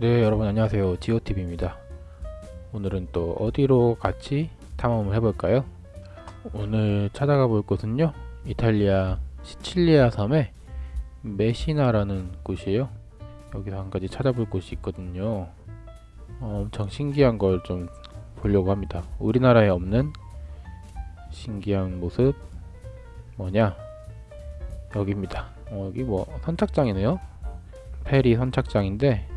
네 여러분 안녕하세요. 지오TV입니다. 오늘은 또 어디로 같이 탐험을 해볼까요? 오늘 찾아가 볼 곳은요 이탈리아 시칠리아 섬의 메시나라는 곳이에요. 여기서 한 가지 찾아볼 곳이 있거든요. 어, 엄청 신기한 걸 좀 보려고 합니다. 우리나라에 없는 신기한 모습 뭐냐? 여기입니다. 어, 여기 뭐 선착장이네요. 페리 선착장인데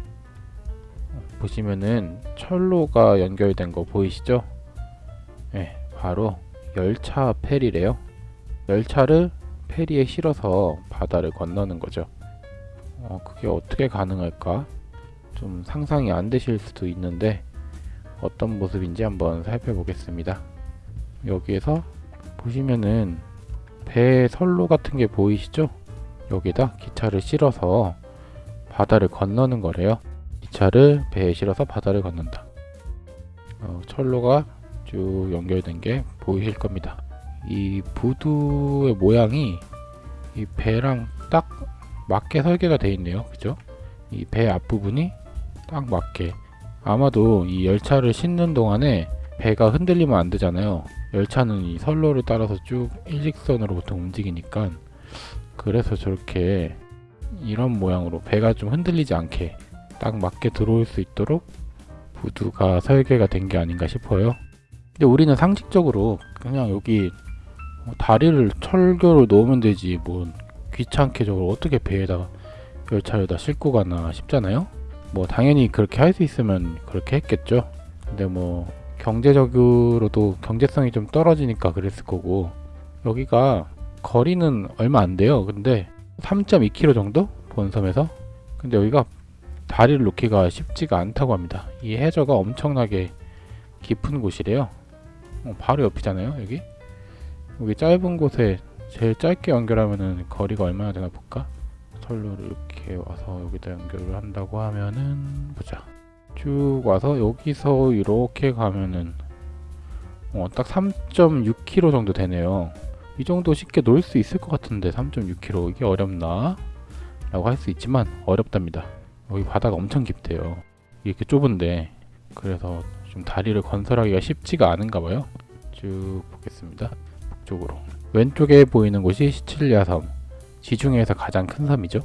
보시면은 철로가 연결된 거 보이시죠? 네, 바로 열차 페리래요. 열차를 페리에 실어서 바다를 건너는 거죠. 어, 그게 어떻게 가능할까? 좀 상상이 안 되실 수도 있는데 어떤 모습인지 한번 살펴보겠습니다. 여기에서 보시면은 배 선로 같은 게 보이시죠? 여기다 기차를 실어서 바다를 건너는 거래요. 기차를 배에 실어서 바다를 건넌다. 어, 철로가 쭉 연결된 게 보이실 겁니다. 이 부두의 모양이 이 배랑 딱 맞게 설계가 되어 있네요. 그죠? 이 배 앞부분이 딱 맞게 아마도 이 열차를 싣는 동안에 배가 흔들리면 안 되잖아요. 열차는 이 선로를 따라서 쭉 일직선으로 보통 움직이니까 그래서 저렇게 이런 모양으로 배가 좀 흔들리지 않게 딱 맞게 들어올 수 있도록 부두가 설계가 된 게 아닌가 싶어요. 근데 우리는 상식적으로 그냥 여기 뭐 다리를 철교로 놓으면 되지 뭐 귀찮게 저걸 어떻게 배에다 열차에다 싣고 가나 싶잖아요. 뭐 당연히 그렇게 할 수 있으면 그렇게 했겠죠. 근데 뭐 경제적으로도 경제성이 좀 떨어지니까 그랬을 거고 여기가 거리는 얼마 안 돼요. 근데 3.2km 정도 본섬에서 근데 여기가 다리를 놓기가 쉽지가 않다고 합니다. 이 해저가 엄청나게 깊은 곳이래요. 어, 바로 옆이잖아요, 여기. 여기 짧은 곳에 제일 짧게 연결하면은 거리가 얼마나 되나 볼까? 선로를 이렇게 와서 여기다 연결을 한다고 하면은 보자. 쭉 와서 여기서 이렇게 가면은 어, 딱 3.6km 정도 되네요. 이 정도 쉽게 놓을 수 있을 것 같은데 3.6km 이게 어렵나? 라고 할 수 있지만 어렵답니다. 여기 바다가 엄청 깊대요. 이렇게 좁은데 그래서 좀 다리를 건설하기가 쉽지가 않은가 봐요. 쭉 보겠습니다. 북쪽으로 왼쪽에 보이는 곳이 시칠리아 섬 지중해에서 가장 큰 섬이죠.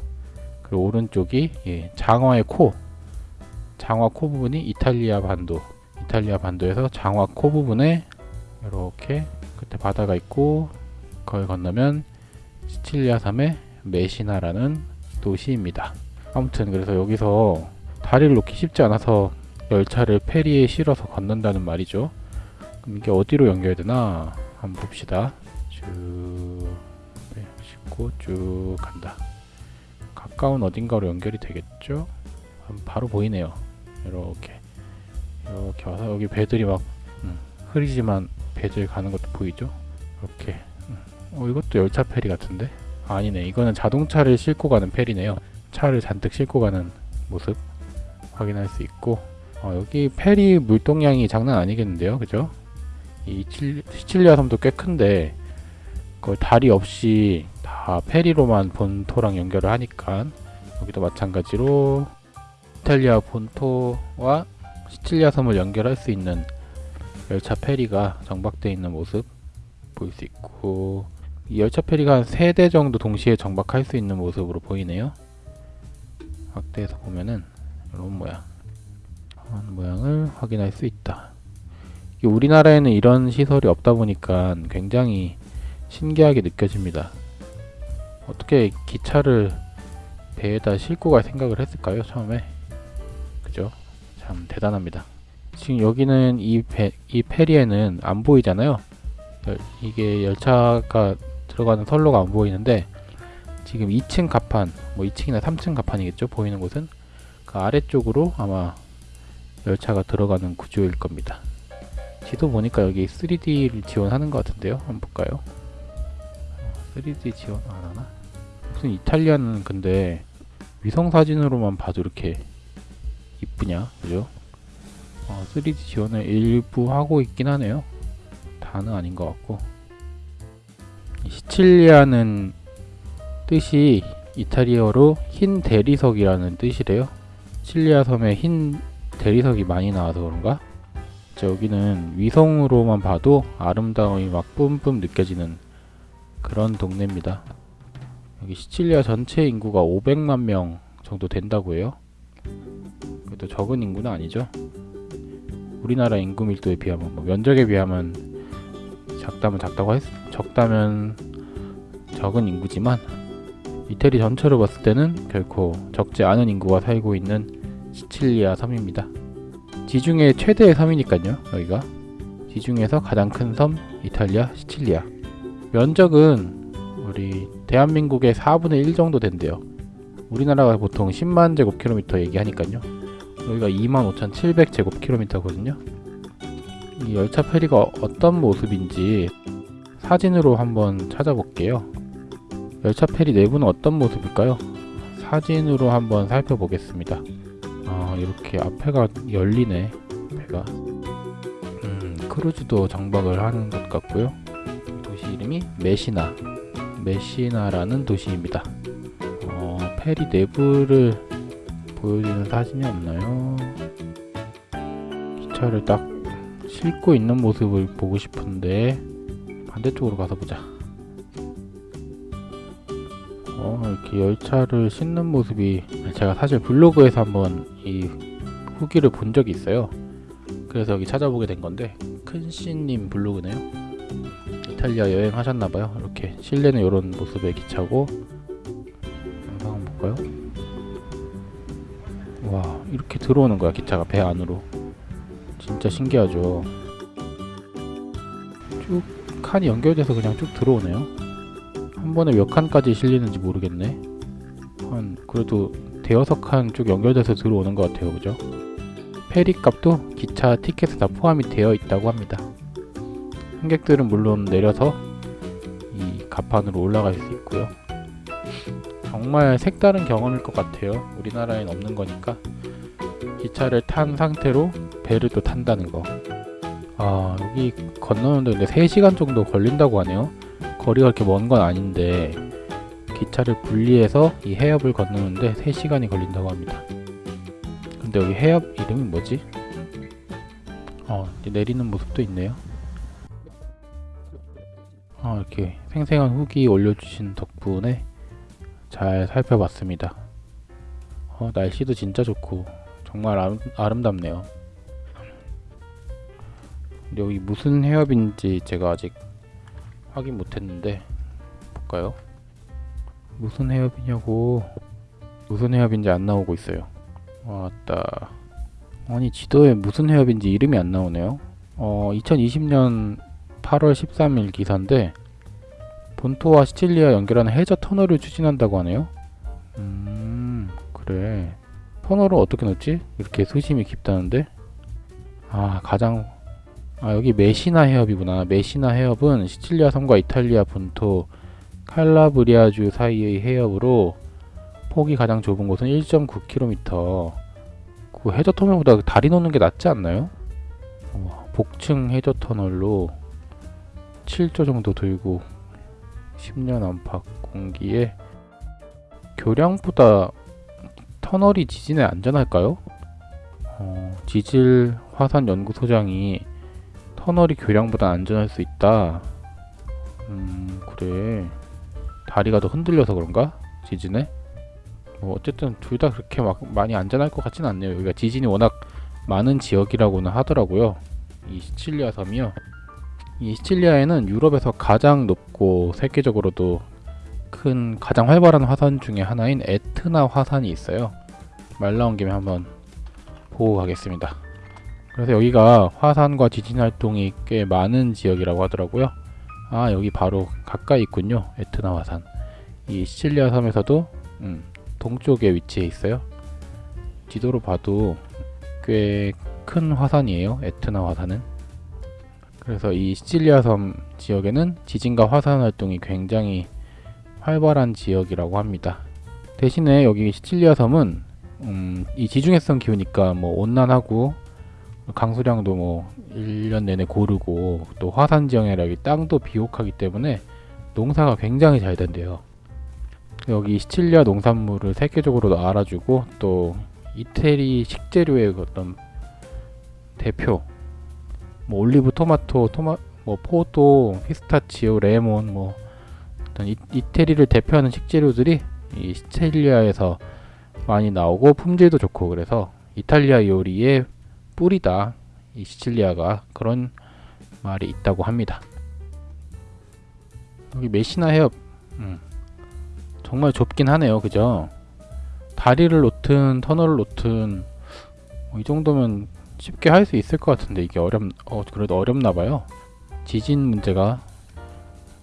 그리고 오른쪽이 예, 장화의 코 장화 코 부분이 이탈리아 반도 이탈리아 반도에서 장화 코 부분에 이렇게 끝에 바다가 있고 거기 건너면 시칠리아 섬의 메시나라는 도시입니다. 아무튼 그래서 여기서 다리를 놓기 쉽지 않아서 열차를 페리에 실어서 건넌다는 말이죠. 그럼 이게 어디로 연결되나 한번 봅시다. 쭉 네, 싣고 쭉 간다. 가까운 어딘가로 연결이 되겠죠? 바로 보이네요. 이렇게 이렇게 와서 여기 배들이 막 음, 흐리지만 배들 가는 것도 보이죠? 이렇게 음. 어 이것도 열차 페리 같은데? 아니네 이거는 자동차를 싣고 가는 페리네요. 차를 잔뜩 싣고 가는 모습 확인할 수 있고 어, 여기 페리 물동량이 장난 아니겠는데요? 그죠? 이 시칠리아 섬도 꽤 큰데 그 다리 없이 다 페리로만 본토랑 연결을 하니까 여기도 마찬가지로 이탈리아 본토와 시칠리아 섬을 연결할 수 있는 열차 페리가 정박되어 있는 모습 볼수 있고 이 열차 페리가 한 3대 정도 동시에 정박할 수 있는 모습으로 보이네요 확대해서 보면은 이런 모양 이런 모양을 확인할 수 있다. 우리나라에는 이런 시설이 없다 보니까 굉장히 신기하게 느껴집니다. 어떻게 기차를 배에다 싣고 갈 생각을 했을까요 처음에? 그죠? 참 대단합니다. 지금 여기는 이, 배, 이 페리에는 안 보이잖아요. 열, 이게 열차가 들어가는 선로가 안 보이는데 지금 2층 갑판, 뭐 2층이나 3층 갑판이겠죠? 보이는 곳은 그 아래쪽으로 아마 열차가 들어가는 구조일 겁니다. 지도 보니까 여기 3D를 지원하는 것 같은데요? 한번 볼까요? 3D 지원 안 하나? 무슨 이탈리아는 근데 위성사진으로만 봐도 이렇게 이쁘냐? 그죠? 어, 3D 지원을 일부 하고 있긴 하네요. 다는 아닌 것 같고 시칠리아는 뜻이 이탈리아어로 흰 대리석이라는 뜻이래요. 시칠리아 섬에 흰 대리석이 많이 나와서 그런가? 자, 여기는 위성으로만 봐도 아름다움이 막 뿜뿜 느껴지는 그런 동네입니다. 여기 시칠리아 전체 인구가 500만 명 정도 된다고 해요. 그래도 적은 인구는 아니죠. 우리나라 인구 밀도에 비하면 뭐 면적에 비하면 작다면 작다고 했, 적다면 적은 인구지만 이태리 전체로 봤을 때는 결코 적지 않은 인구가 살고 있는 시칠리아 섬입니다. 지중해 최대의 섬이니까요. 여기가 지중해에서 가장 큰 섬 이탈리아 시칠리아. 면적은 우리 대한민국의 4분의 1 정도 된대요. 우리나라가 보통 10만 제곱킬로미터 얘기하니까요. 여기가 25,700 제곱킬로미터거든요. 이 열차 페리가 어떤 모습인지 사진으로 한번 찾아볼게요. 열차 페리 내부는 어떤 모습일까요? 사진으로 한번 살펴보겠습니다. 아 이렇게 앞에가 열리네 배가 음 크루즈도 정박을 하는 것 같고요 도시 이름이 메시나 메시나라는 도시입니다 어, 페리 내부를 보여주는 사진이 없나요? 기차를 딱 싣고 있는 모습을 보고 싶은데 반대쪽으로 가서 보자 어, 이렇게 열차를 싣는 모습이 제가 사실 블로그에서 한번 이 후기를 본 적이 있어요. 그래서 여기 찾아보게 된 건데 큰씨님 블로그네요. 이탈리아 여행 하셨나봐요. 이렇게 실내는 이런 모습의 기차고 한번 볼까요? 와 이렇게 들어오는 거야 기차가 배 안으로 진짜 신기하죠. 쭉 칸이 연결돼서 그냥 쭉 들어오네요. 한 번에 몇 칸까지 실리는지 모르겠네. 한 그래도 대여섯 칸 쭉 연결돼서 들어오는 것 같아요, 그죠? 페리 값도 기차 티켓에 다 포함이 되어 있다고 합니다. 승객들은 물론 내려서 이 갑판으로 올라갈 수 있고요. 정말 색다른 경험일 것 같아요. 우리나라엔 없는 거니까 기차를 탄 상태로 배를 또 탄다는 거. 아 여기 건너는데 근데 3시간 정도 걸린다고 하네요. 거리가 그렇게 먼 건 아닌데 기차를 분리해서 이 해협을 건너는데 3시간이 걸린다고 합니다. 근데 여기 해협 이름이 뭐지? 어, 내리는 모습도 있네요. 어, 이렇게 생생한 후기 올려주신 덕분에 잘 살펴봤습니다. 어, 날씨도 진짜 좋고 정말 아름, 아름답네요. 여기 무슨 해협인지 제가 아직 확인 못했는데 볼까요? 무슨 해협이냐고 무슨 해협인지 안 나오고 있어요. 왔다. 아니 지도에 무슨 해협인지 이름이 안 나오네요. 어 2020년 8월 13일 기사인데 본토와 시칠리아 연결하는 해저 터널을 추진한다고 하네요. 음 그래. 터널을 어떻게 넣지? 이렇게 수심이 깊다는데? 아 가장 아 여기 메시나 해협이구나. 메시나 해협은 시칠리아 섬과 이탈리아 본토 칼라브리아주 사이의 해협으로 폭이 가장 좁은 곳은 1.9km. 그 해저 터널보다 다리 놓는 게 낫지 않나요? 어, 복층 해저 터널로 7조 정도 들고 10년 안팎 공기에 교량보다 터널이 지진에 안전할까요? 어, 지질 화산 연구소장이 터널이 교량보다 안전할 수 있다. 음 그래 다리가 더 흔들려서 그런가? 지진에? 뭐 어쨌든 둘 다 그렇게 막 많이 안전할 것 같진 않네요. 여기가 지진이 워낙 많은 지역이라고는 하더라고요. 이 시칠리아 섬이요. 이 시칠리아에는 유럽에서 가장 높고 세계적으로도 큰 가장 활발한 화산 중에 하나인 에트나 화산이 있어요. 말 나온 김에 한번 보고 가겠습니다. 그래서 여기가 화산과 지진 활동이 꽤 많은 지역이라고 하더라고요. 아 여기 바로 가까이 있군요. 에트나 화산. 이 시칠리아 섬에서도 음, 동쪽에 위치해 있어요. 지도로 봐도 꽤 큰 화산이에요. 에트나 화산은. 그래서 이 시칠리아 섬 지역에는 지진과 화산 활동이 굉장히 활발한 지역이라고 합니다. 대신에 여기 시칠리아 섬은 음, 이 지중해성 기후니까 뭐 온난하고 강수량도 뭐 1년 내내 고르고 또 화산 지형이라 땅도 비옥하기 때문에 농사가 굉장히 잘 된대요. 여기 시칠리아 농산물을 세계적으로도 알아주고 또 이태리 식재료의 그 어떤 대표 뭐 올리브 토마토 토마 뭐 포도 피스타치오 레몬 뭐 어떤 이, 이태리를 대표하는 식재료들이 이 시칠리아에서 많이 나오고 품질도 좋고 그래서 이탈리아 요리의 뿌리다 이 시칠리아가 그런 말이 있다고 합니다. 여기 메시나 해협 음, 정말 좁긴 하네요, 그죠? 다리를 놓든 터널을 놓든 뭐 이 정도면 쉽게 할 수 있을 것 같은데 이게 어렵 어 그래도 어렵나 봐요. 지진 문제가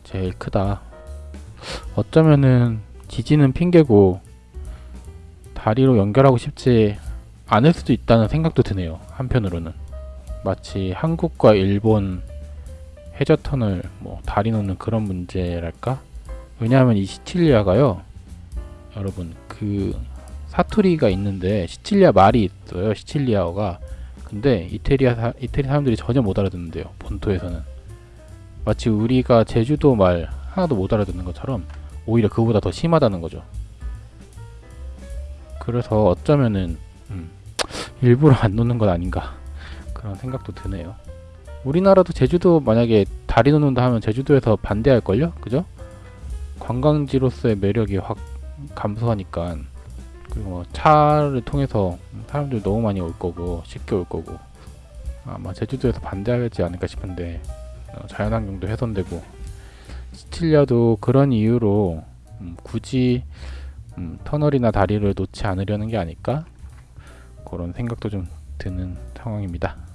제일 크다. 어쩌면은 지진은 핑계고 다리로 연결하고 싶지 않을 수도 있다는 생각도 드네요. 한편으로는 마치 한국과 일본 해저 터널 뭐 다리 놓는 그런 문제랄까? 왜냐하면 이 시칠리아가요, 여러분 그 사투리가 있는데 시칠리아 말이 있어요. 시칠리아어가 근데 이태리아 사, 이태리 사람들이 전혀 못 알아듣는데요. 본토에서는 마치 우리가 제주도 말 하나도 못 알아듣는 것처럼 오히려 그보다 더 심하다는 거죠. 그래서 어쩌면은 음, 일부러 안 놓는 건 아닌가 그런 생각도 드네요. 우리나라도 제주도 만약에 다리 놓는다 하면 제주도에서 반대할 걸요, 그죠? 관광지로서의 매력이 확 감소하니까 그리고 뭐 차를 통해서 사람들이 너무 많이 올 거고 쉽게 올 거고 아마 제주도에서 반대하지 않을까 싶은데 어, 자연환경도 훼손되고 시칠리아도 그런 이유로 음, 굳이 음, 터널이나 다리를 놓지 않으려는 게 아닐까 그런 생각도 좀 드는 상황입니다.